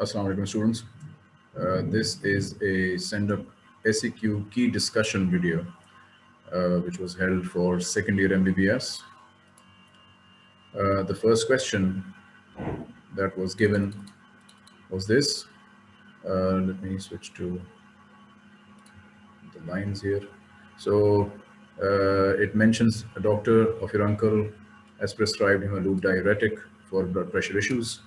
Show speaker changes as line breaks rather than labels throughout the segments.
Assalamu alaikum students. Uh, this is a send-up SEQ key discussion video, uh, which was held for second year MBBS. Uh, the first question that was given was this. Uh, let me switch to the lines here. So uh, it mentions a doctor of your uncle has prescribed him a loop diuretic for blood pressure issues.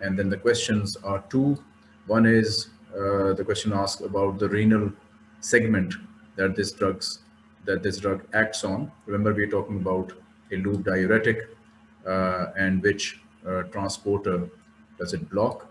And then the questions are two. One is uh, the question asked about the renal segment that this drugs that this drug acts on. Remember, we're talking about a loop diuretic uh, and which uh, transporter does it block?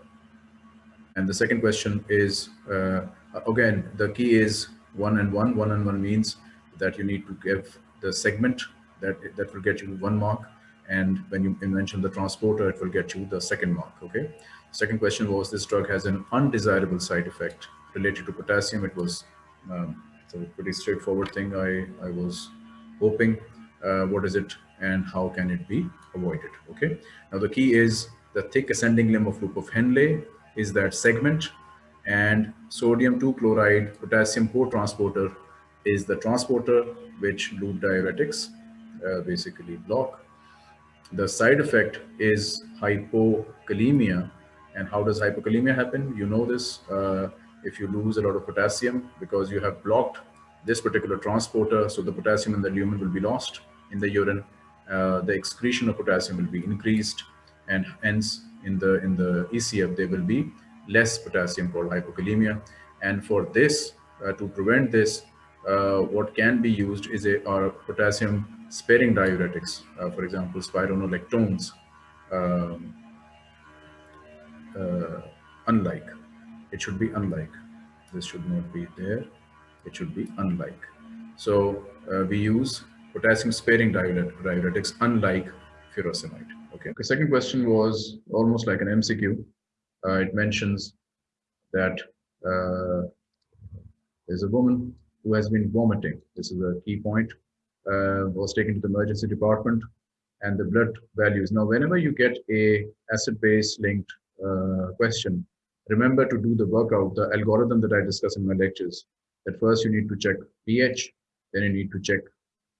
And the second question is, uh, again, the key is one and one. One and one means that you need to give the segment that, that will get you one mark and when you mention the transporter, it will get you the second mark, okay? Second question was this drug has an undesirable side effect related to potassium. It was um, a pretty straightforward thing I, I was hoping. Uh, what is it and how can it be avoided, okay? Now the key is the thick ascending limb of loop of Henle is that segment and sodium 2 chloride potassium co-transporter is the transporter which loop diuretics uh, basically block the side effect is hypokalemia. And how does hypokalemia happen? You know this, uh, if you lose a lot of potassium because you have blocked this particular transporter, so the potassium in the lumen will be lost in the urine. Uh, the excretion of potassium will be increased and hence in the in the ECF there will be less potassium called hypokalemia. And for this, uh, to prevent this, uh, what can be used is a our potassium sparing diuretics, uh, for example, spironolactones, um, uh, unlike. It should be unlike. This should not be there. It should be unlike. So uh, we use potassium sparing diuretics unlike furosemide. Okay. The second question was almost like an MCQ. Uh, it mentions that uh, there's a woman who has been vomiting. This is a key point uh, was taken to the emergency department and the blood values. Now, whenever you get a acid-base linked uh, question, remember to do the workout, the algorithm that I discuss in my lectures. At first, you need to check pH, then you need to check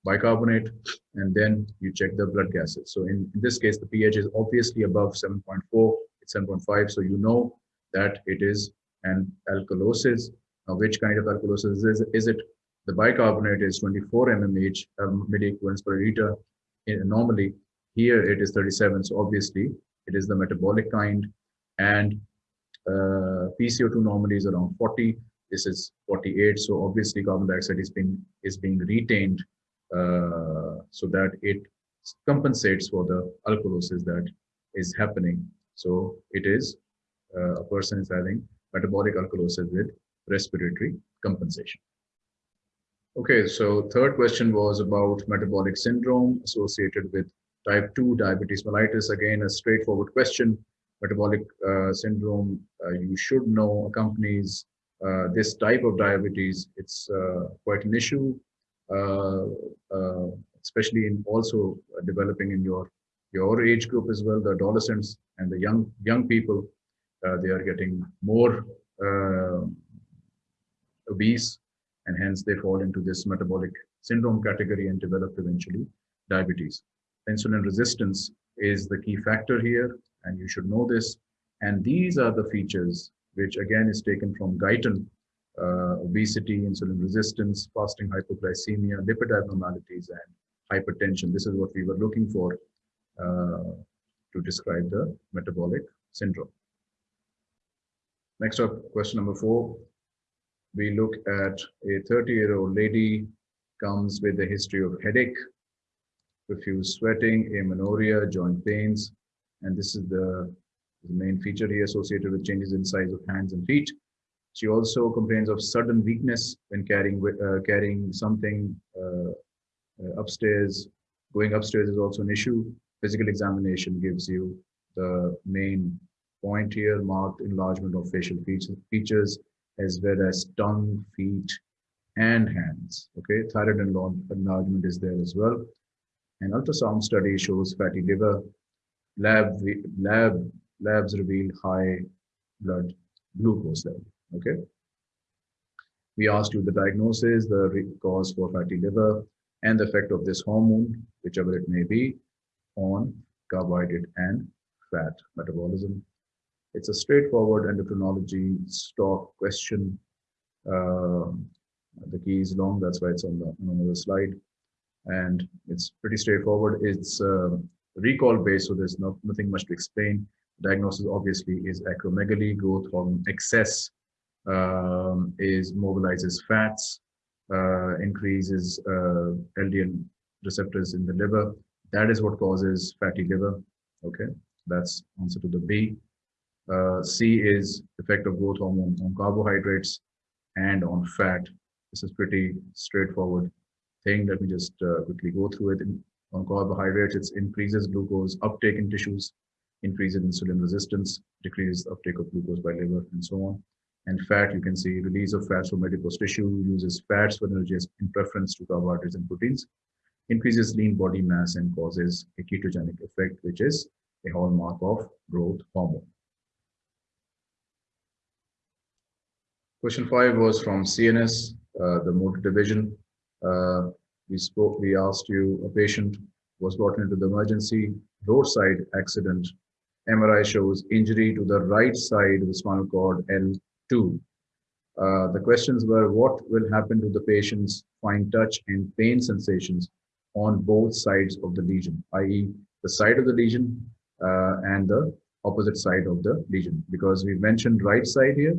bicarbonate, and then you check the blood gases. So in, in this case, the pH is obviously above 7.4, it's 7.5, so you know that it is an alkalosis. Now, which kind of alkalosis is, is it? The bicarbonate is 24 mmH um, milliequivalents per liter. Normally, here it is 37. So obviously, it is the metabolic kind. And uh, PCO2 normally is around 40. This is 48. So obviously, carbon dioxide is being is being retained uh, so that it compensates for the alkalosis that is happening. So it is uh, a person is having metabolic alkalosis with respiratory compensation. Okay, so third question was about metabolic syndrome associated with type 2 diabetes mellitus. Again, a straightforward question. Metabolic uh, syndrome, uh, you should know, accompanies uh, this type of diabetes. It's uh, quite an issue, uh, uh, especially in also developing in your your age group as well, the adolescents and the young young people. they are getting more obese and hence they fall into this metabolic syndrome category and develop eventually diabetes. Insulin resistance is the key factor here, and you should know this. And these are the features which again is taken from Guyton, uh, obesity, insulin resistance, fasting hypoglycemia, lipid abnormalities, and hypertension. This is what we were looking for uh, to describe the metabolic syndrome. Next up, question number four we look at a 30 year old lady comes with a history of headache, profuse sweating, amenorrhea, joint pains, and this is the, the main feature here associated with changes in size of hands and feet. She also complains of sudden weakness when carrying uh, carrying something uh, uh, upstairs. Going upstairs is also an issue. Physical examination gives you the main point here, marked enlargement of facial features, as well as tongue, feet, and hands. Okay, thyroid enlargement is there as well. An ultrasound study shows fatty liver. Lab, lab, labs reveal high blood glucose level. Okay. We asked you the diagnosis, the cause for fatty liver, and the effect of this hormone, whichever it may be, on carbohydrate and fat metabolism. It's a straightforward endocrinology stock question. Uh, the key is long, that's why it's on the on another slide. And it's pretty straightforward. It's uh, recall based, so there's not, nothing much to explain. Diagnosis obviously is acromegaly, growth hormone excess, um, is mobilizes fats, uh, increases uh, LDL receptors in the liver. That is what causes fatty liver. Okay, that's answer to the B. Uh, C is effect of growth hormone on carbohydrates and on fat. This is pretty straightforward thing. Let me just uh, quickly go through it. On carbohydrates, it increases glucose uptake in tissues, increases insulin resistance, decreases uptake of glucose by liver, and so on. And fat, you can see release of fats from adipose tissue, uses fats for energy in preference to carbohydrates and proteins, increases lean body mass and causes a ketogenic effect, which is a hallmark of growth hormone. Question five was from CNS, uh, the motor division. Uh, we spoke, we asked you, a patient was brought into the emergency roadside accident. MRI shows injury to the right side of the spinal cord L2. Uh, the questions were, what will happen to the patient's fine touch and pain sensations on both sides of the lesion, i.e. the side of the lesion uh, and the opposite side of the lesion, because we mentioned right side here,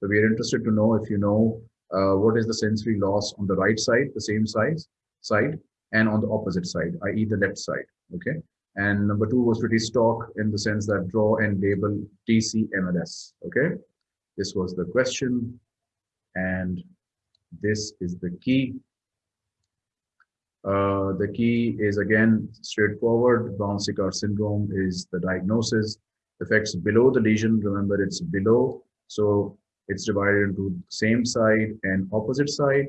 so we are interested to know if you know uh, what is the sensory loss on the right side, the same size side, and on the opposite side, i.e. the left side. Okay. And number two was pretty stock in the sense that draw and label DCMLS. Okay. This was the question. And this is the key. Uh, the key is again straightforward. Brown-Séquard syndrome is the diagnosis. Effects below the lesion. Remember, it's below. So it's divided into same side and opposite side.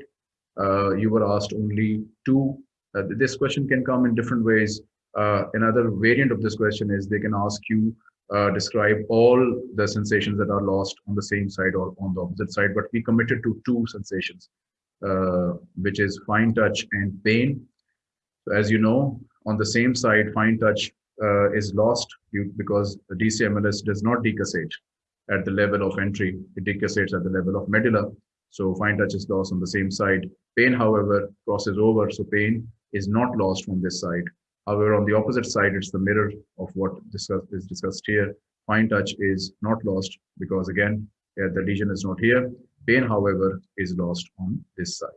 Uh, you were asked only two. Uh, this question can come in different ways. Uh, another variant of this question is they can ask you uh, describe all the sensations that are lost on the same side or on the opposite side, but we committed to two sensations, uh, which is fine touch and pain. So as you know, on the same side, fine touch uh, is lost because DCMLS does not decussate at the level of entry, it decussates at the level of medulla. So fine touch is lost on the same side. Pain, however, crosses over, so pain is not lost from this side. However, on the opposite side, it's the mirror of what discuss, is discussed here. Fine touch is not lost because again, yeah, the lesion is not here. Pain, however, is lost on this side.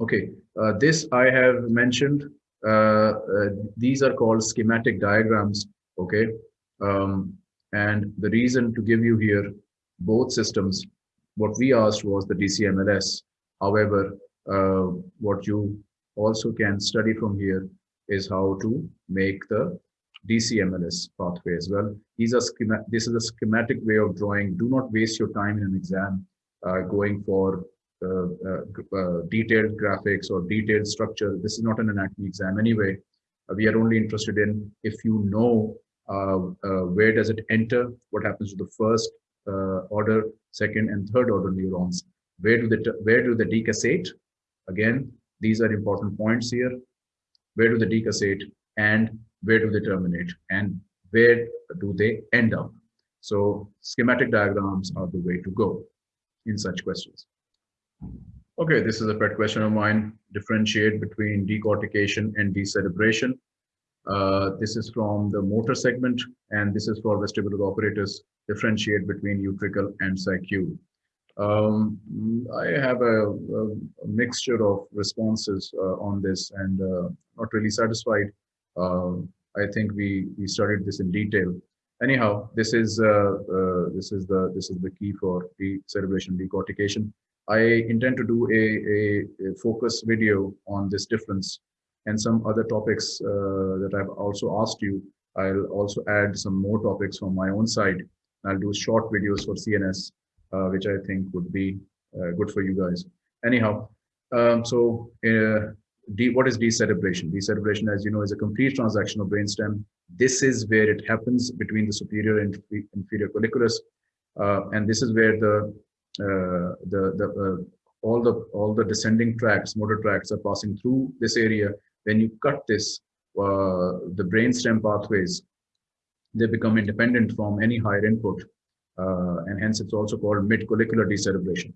Okay, uh, this I have mentioned. Uh, uh, these are called schematic diagrams. Okay, um, and the reason to give you here both systems, what we asked was the DCMLS. However, uh, what you also can study from here is how to make the DCMLS pathway as well. These are this is a schematic way of drawing. Do not waste your time in an exam uh, going for uh, uh, uh detailed graphics or detailed structure. This is not an anatomy exam anyway. Uh, we are only interested in if you know where does it enter, what happens to the first uh, order, second and third order neurons, where do they, where do they decussate? Again, these are important points here. Where do they decussate and where do they terminate and where do they end up? So schematic diagrams are the way to go in such questions. Okay, this is a pet question of mine. Differentiate between decortication and decerebration. Uh, this is from the motor segment, and this is for vestibular apparatus, differentiate between utricle and saccule. Um, I have a, a, mixture of responses uh, on this and uh, not really satisfied. Uh, I think we, we studied this in detail. Anyhow, this is uh, uh, this is the this is the key for the decerebration decortication. I intend to do a, a, a focus video on this difference and some other topics uh, that I've also asked you. I'll also add some more topics from my own side. I'll do short videos for CNS, uh, which I think would be uh, good for you guys. Anyhow, um, so uh, D, what is decerebration? Decerebration, as you know, is a complete transection of brainstem. This is where it happens between the superior and inferior colliculus, uh, and this is where the uh, the the all the all the descending tracts, motor tracts, are passing through this area. When you cut this, uh, the brainstem pathways, they become independent from any higher input, uh, and hence it's also called mid-collicular decerebration.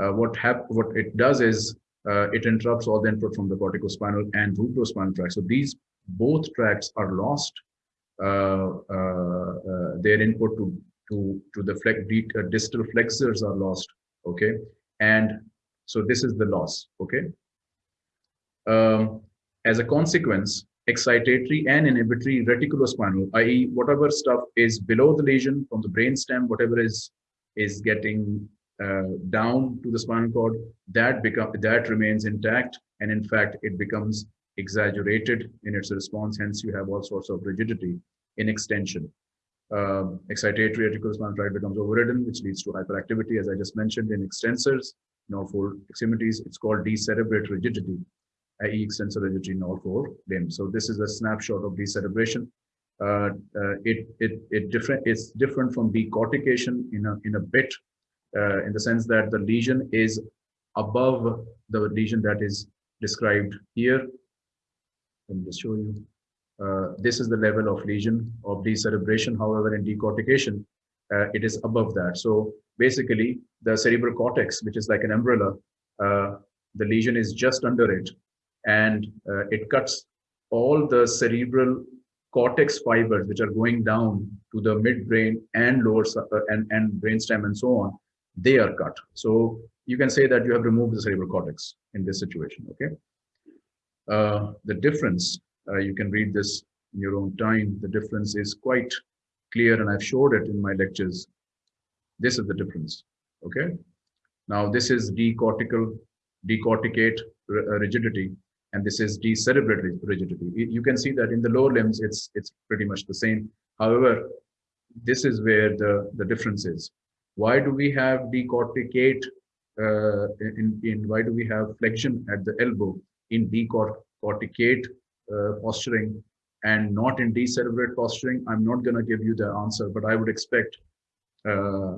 Uh, what what it does is uh, it interrupts all the input from the corticospinal and rubrospinal tracts. So these both tracts are lost. Uh, uh, uh, their input to to to the flex, distal flexors are lost. Okay, and so this is the loss. Okay. Um, as a consequence, excitatory and inhibitory reticulospinal, i.e., whatever stuff is below the lesion from the brainstem, whatever is is getting uh, down to the spinal cord, that become that remains intact, and in fact, it becomes exaggerated in its response. Hence, you have all sorts of rigidity in extension. Uh, excitatory reticulospinal tract becomes overridden, which leads to hyperactivity, as I just mentioned, in extensors, in all four extremities. It's called decerebrate rigidity, i.e. extensor rigidity in all four limbs. So this is a snapshot of decerebration. Uh, uh, it it it different. It's different from decortication in a in a bit uh, in the sense that the lesion is above the lesion that is described here. Let me just show you. Uh, this is the level of lesion of decerebration. However, in decortication, uh, it is above that. So basically, the cerebral cortex, which is like an umbrella, uh, the lesion is just under it, and uh, it cuts all the cerebral cortex fibers, which are going down to the midbrain and lower uh, and and brainstem and so on they are cut. So you can say that you have removed the cerebral cortex in this situation, okay? Uh, the difference, uh, you can read this in your own time. The difference is quite clear and I've showed it in my lectures. This is the difference, okay? Now this is decortical, decorticate uh, rigidity and this is decerebrate rigidity. You can see that in the lower limbs, it's it's pretty much the same. However, this is where the, the difference is. Why do we have decorticate uh, in, in why do we have flexion at the elbow in decorticate uh, posturing and not in decerebrate posturing? I'm not to give you the answer, but I would expect, uh,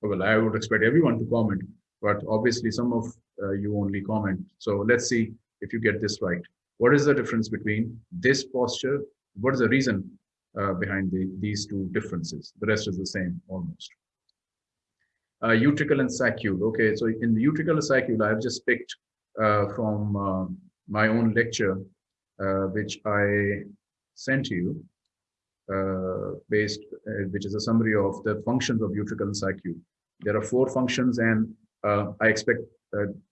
well, I would expect everyone to comment, but obviously some of uh, you only comment. So let's see if you get this right. What is the difference between this posture? What is the reason uh, behind the, these two differences? The rest is the same almost uh, utricle and saccule. Okay, so in the utricle and saccule, I've just picked uh, from uh, my own lecture, uh, which I sent you, uh, based, uh, which is a summary of the functions of utricle and saccule. There are four functions, and Uh, I expect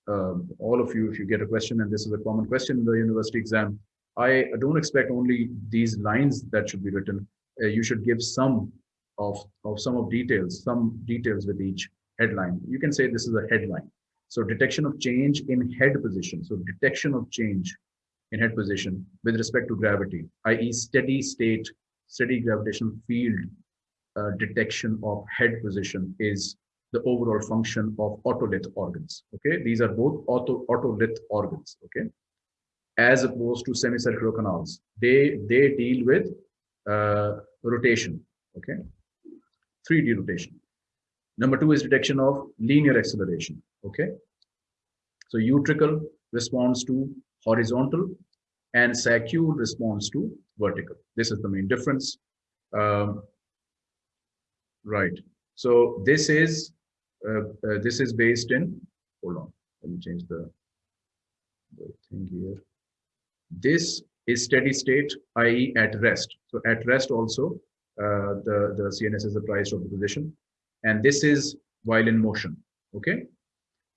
um, all of you, if you get a question, and this is a common question in the university exam, I don't expect only these lines that should be written. Uh, you should give some of, of some of details, some details with each headline. You can say this is a headline. So detection of change in head position. So detection of change in head position with respect to gravity, i.e. steady state, steady gravitational field uh, detection of head position is the overall function of otolith organs. Okay, these are both auto, otolith organs. Okay, as opposed to semicircular canals, they they deal with uh, rotation. Okay, 3D rotation. Number two is detection of linear acceleration. Okay. So utricle responds to horizontal and saccule responds to vertical. This is the main difference. Um, right. So this is this is based in. Hold on. Let me change the, the thing here. This is steady state, i.e., at rest. So at rest also, uh, the the CNS is apprised of the position and this is while in motion okay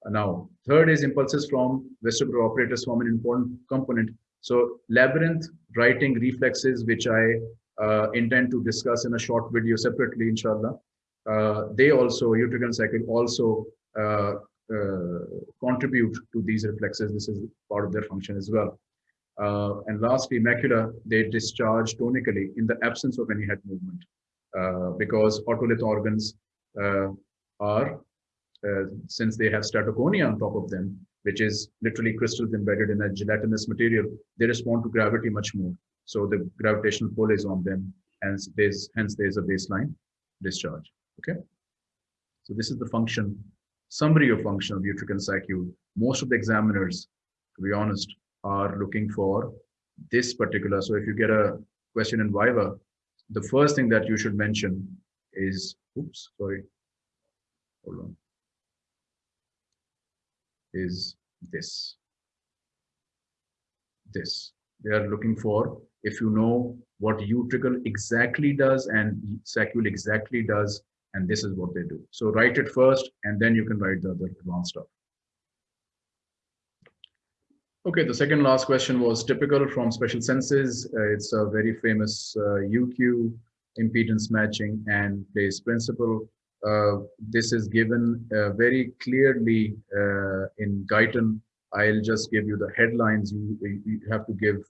now third is impulses from vestibular apparatus from an important component so labyrinth righting reflexes which i uh, intend to discuss in a short video separately inshallah uh, they also utricle saccule also uh, uh, contribute to these reflexes this is part of their function as well uh, and lastly macula they discharge tonically in the absence of any head movement uh, because otolith organs uh, are, uh, since they have statoconia on top of them, which is literally crystals embedded in a gelatinous material, they respond to gravity much more. So the gravitational pull is on them, hence there's hence there's a baseline discharge. Okay. So this is the function, summary of function of Utrican Saccule. Most of the examiners, to be honest, are looking for this particular. So if you get a question in Viva, the first thing that you should mention is, oops, sorry, hold on, is this. This. They are looking for, if you know what utricle exactly does and saccule exactly does, and this is what they do. So write it first, and then you can write the other advanced stuff. Okay, the second last question was typical from special senses. Uh, it's a very famous uh, UQ impedance matching and place principle. Uh, this is given uh, very clearly uh, in Guyton. I'll just give you the headlines. You, you have to give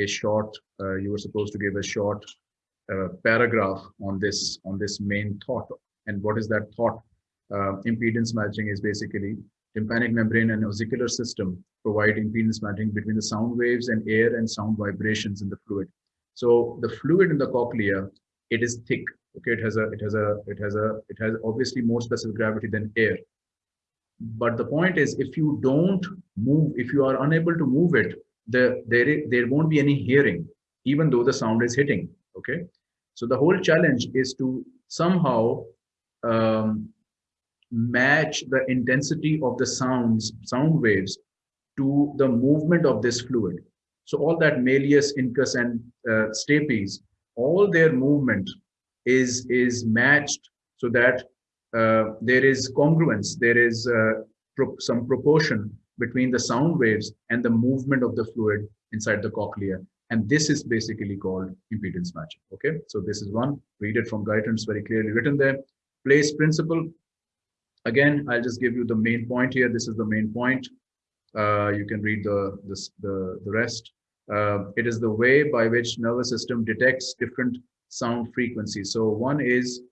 a short, uh, you were supposed to give a short paragraph on this, on this main thought. And what is that thought? Uh, impedance matching is basically tympanic membrane and ossicular system provide impedance matching between the sound waves and air and sound vibrations in the fluid. So the fluid in the cochlea, it is thick. Okay, it has a, it has a, it has a, it has obviously more specific gravity than air. But the point is, if you don't move, if you are unable to move it, the, there, there won't be any hearing, even though the sound is hitting. Okay, so the whole challenge is to somehow um, match the intensity of the sounds, sound waves to the movement of this fluid. So all that malleus, incus, and uh, stapes, all their movement is, is matched so that uh, there is congruence, there is uh, pro some proportion between the sound waves and the movement of the fluid inside the cochlea. And this is basically called impedance matching. Okay, so this is one, read it from Guyton very clearly written there. Place principle, Again, I'll just give you the main point here. This is the main point. Uh, you can read the, this, the, the rest. Uh, it is the way by which nervous system detects different sound frequencies. So one is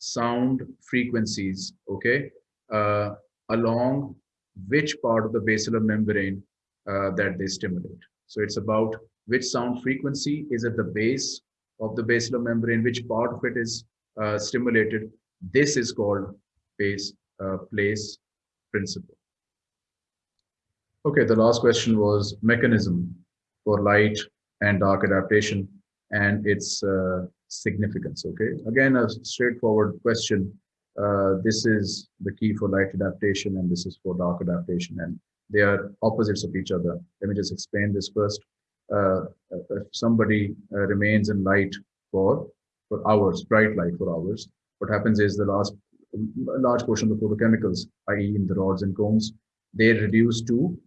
sound frequencies, okay, uh, along which part of the basilar membrane uh, that they stimulate. So it's about which sound frequency is at the base of the basilar membrane, which part of it is uh, stimulated. This is called base uh, place principle. Okay, the last question was mechanism for light and dark adaptation and its uh, significance. Okay, again, a straightforward question. Uh, this is the key for light adaptation and this is for dark adaptation and they are opposites of each other. Let me just explain this first. Uh, if somebody uh, remains in light for, for hours, bright light for hours, what happens is the last large portion of the photochemicals, i.e. in the rods and cones, they reduce to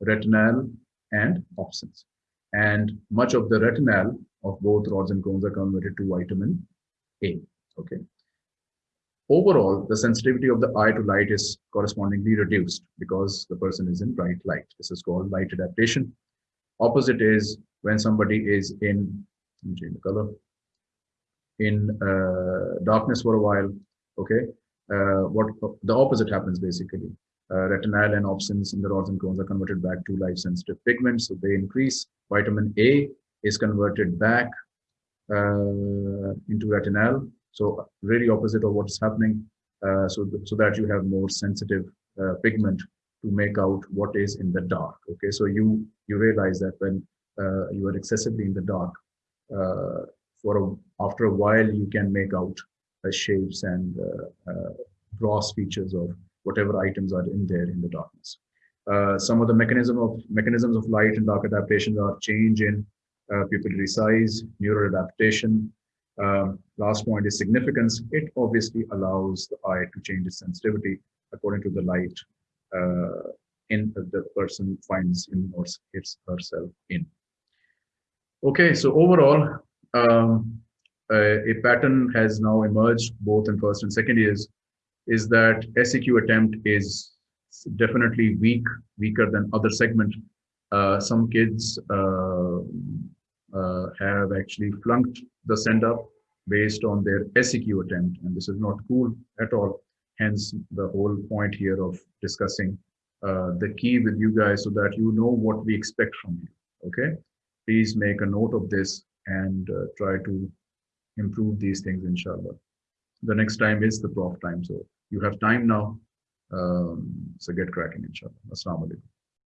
retinal and opsins. And much of the retinal of both rods and cones are converted to vitamin A. Okay. Overall, the sensitivity of the eye to light is correspondingly reduced because the person is in bright light. This is called light adaptation. Opposite is when somebody is in, change the color, in uh, darkness for a while, okay, uh, what the opposite happens basically. Uh, retinal and opsins in the rods and cones are converted back to light sensitive pigments, so they increase. Vitamin A is converted back into retinal, so really opposite of what's happening, uh, so, th so that you have more sensitive uh, pigment to make out what is in the dark. Okay, so you you realize that when uh, you are excessively in the dark, for a, after a while you can make out shapes and uh, uh, gross features of whatever items are in there in the darkness. Uh, some of the mechanism of mechanisms of light and dark adaptations are change in pupillary size, neural adaptation, um, last point is significance. It obviously allows the eye to change its sensitivity according to the light uh, in uh, the person finds him or herself in. Okay, so overall, um, a pattern has now emerged both in first and second years is that SEQ attempt is definitely weak, weaker than other segment. Uh, some kids uh, uh, have actually flunked the send up based on their SEQ attempt, and this is not cool at all. Hence, the whole point here of discussing uh, the key with you guys so that you know what we expect from you. Okay. Please make a note of this and uh, try to improve these things, inshallah. The next time is the prof time. So you have time now. Um, so get cracking, inshallah. Assalamu alaikum.